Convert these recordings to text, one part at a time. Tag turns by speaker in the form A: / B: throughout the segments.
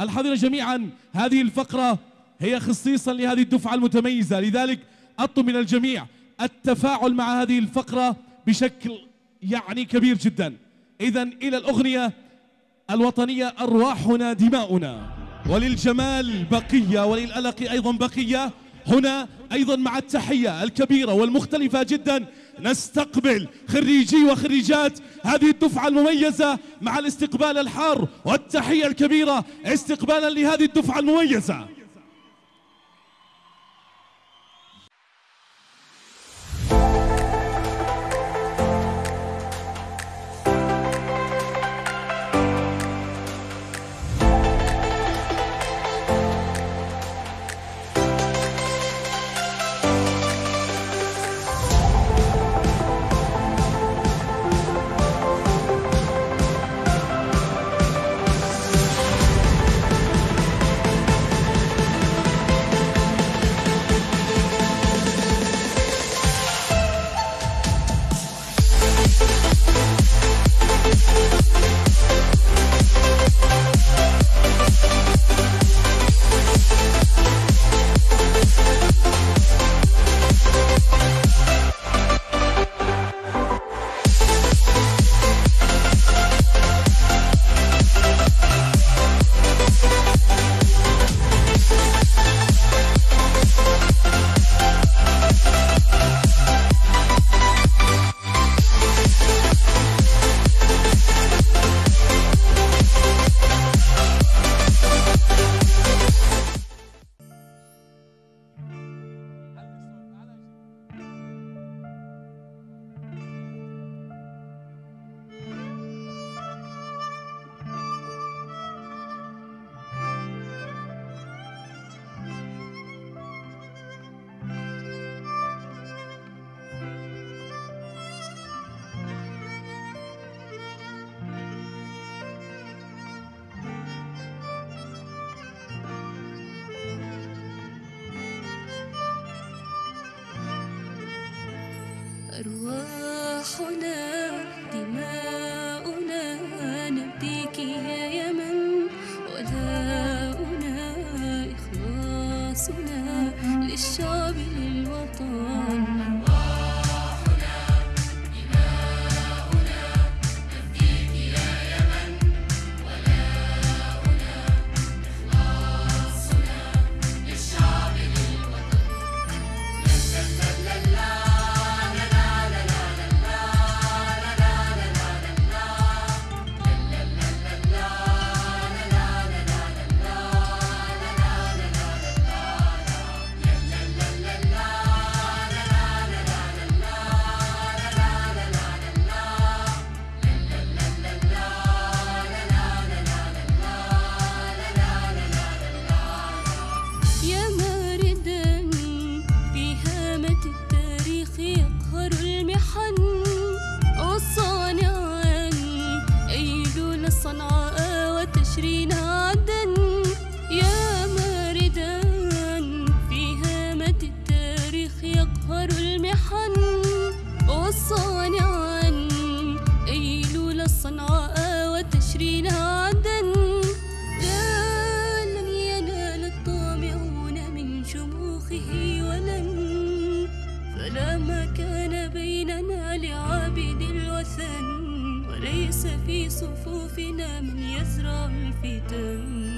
A: الحاضرين جميعا هذه الفقرة هي خصيصا لهذه الدفعة المتميزة. لذلك أطلب من الجميع التفاعل مع هذه الفقرة بشكل يعني كبير جدا. إذا إلى الأغنية الوطنية أرواحنا دماؤنا. وللجمال بقية وللألق أيضا بقية. هنا أيضا مع التحية الكبيرة والمختلفة جدا نستقبل خريجي وخريجات هذه الدفعة المميزة مع الاستقبال الحار والتحية الكبيرة استقبالا لهذه الدفعة المميزة.
B: أرواحنا دماؤنا نبديك يا يمن ولاؤنا إخلاصنا للشعب للوطن. وصانعا أيلول الصنعاء وتشرين عدن لا لن ينال الطامعون من شموخه ولن. فلا مكان بيننا لعابد الوثن. وليس في صفوفنا من يزرع الفتن.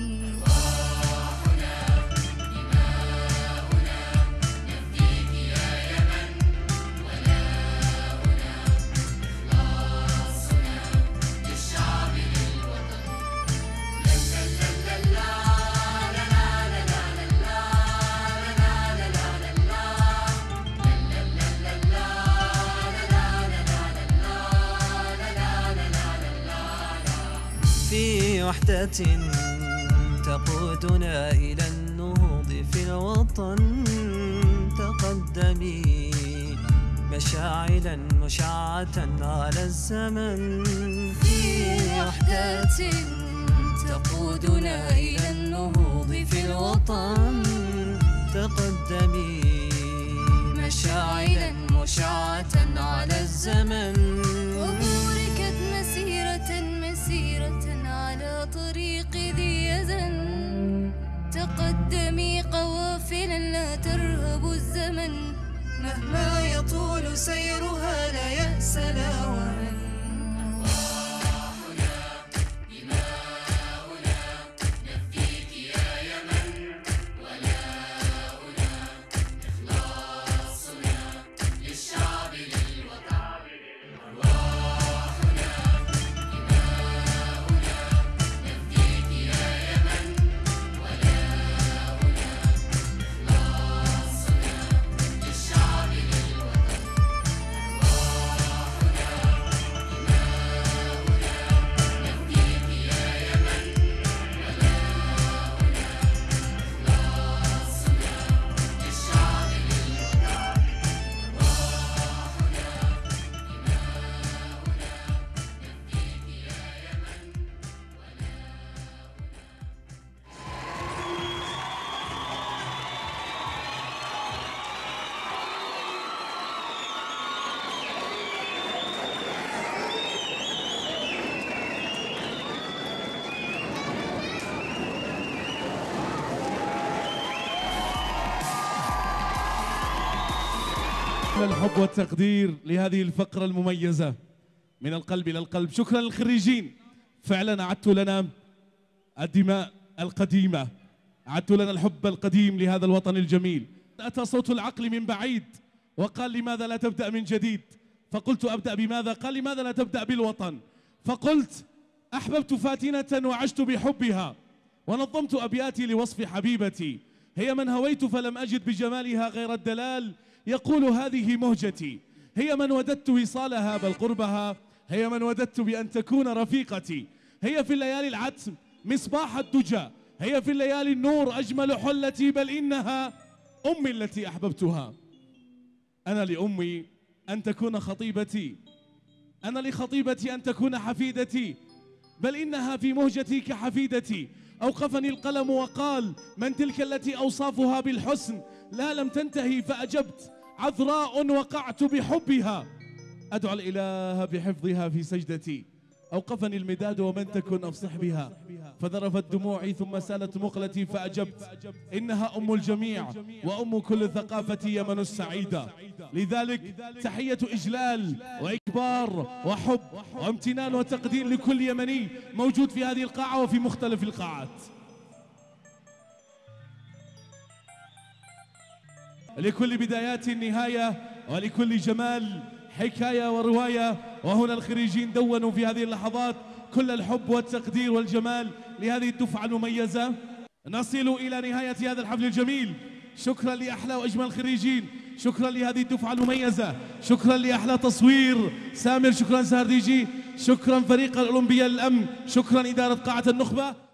C: وحدة تقودنا إلى النهوض في الوطن. تقدمي مشاعلا مشعة على الزمن.
B: في وحدة تقودنا إلى النهوض في الوطن.
C: تقدمي
B: مشاعلا مشعة على
C: الزمن.
B: ترهب الزمن
C: مهما يطول سيرها لا يأس لا وهن
A: الحب والتقدير لهذه الفقرة المميزة. من القلب إلى القلب. شكرا للخريجين. فعلا أعدتوا لنا الدماء القديمة. أعدتوا لنا الحب القديم لهذا الوطن الجميل. أتى صوت العقل من بعيد وقال لماذا لا تبدأ من جديد؟ فقلت أبدأ بماذا؟ قال لماذا لا تبدأ بالوطن؟ فقلت أحببت فاتنة وعشت بحبها ونظمت أبياتي لوصف حبيبتي. هي من هويت فلم أجد بجمالها غير الدلال يقول هذه مهجتي هي من وددت وصالها بل قربها. هي من وددت بأن تكون رفيقتي. هي في الليالي العتم مصباح الدجى. هي في الليالي النور أجمل حلتي بل إنها أمي التي أحببتها. أنا لأمي أن تكون خطيبتي. أنا لخطيبتي أن تكون حفيدتي. بل إنها في مهجتي كحفيدتي. أوقفني القلم وقال من تلك التي أوصافها بالحسن؟ لا لم تنتهي فأجبت. عذراء وقعت بحبها. أدعو الإله بحفظها في سجدتي. أوقفني المداد ومن تكن أفصح بها. فذرفت دموعي ثم سالت مقلتي فأجبت. إنها أم الجميع وأم كل ثقافة يمن السعيدة لذلك تحية إجلال وإكبار وحب وامتنان وتقدير لكل يمني موجود في هذه القاعة وفي مختلف القاعات. لكل بدايات النهاية ولكل جمال حكاية ورواية وهنا الخريجين دونوا في هذه اللحظات كل الحب والتقدير والجمال لهذه الدفعة المميزة. نصل إلى نهاية هذا الحفل الجميل. شكرا لأحلى وأجمل الخريجين. شكرا لهذه الدفعة المميزة. شكرا لأحلى تصوير. سامر شكرا سهر ديجي شكرا فريق الأولمبيا للأمن. شكرا إدارة قاعة النخبة.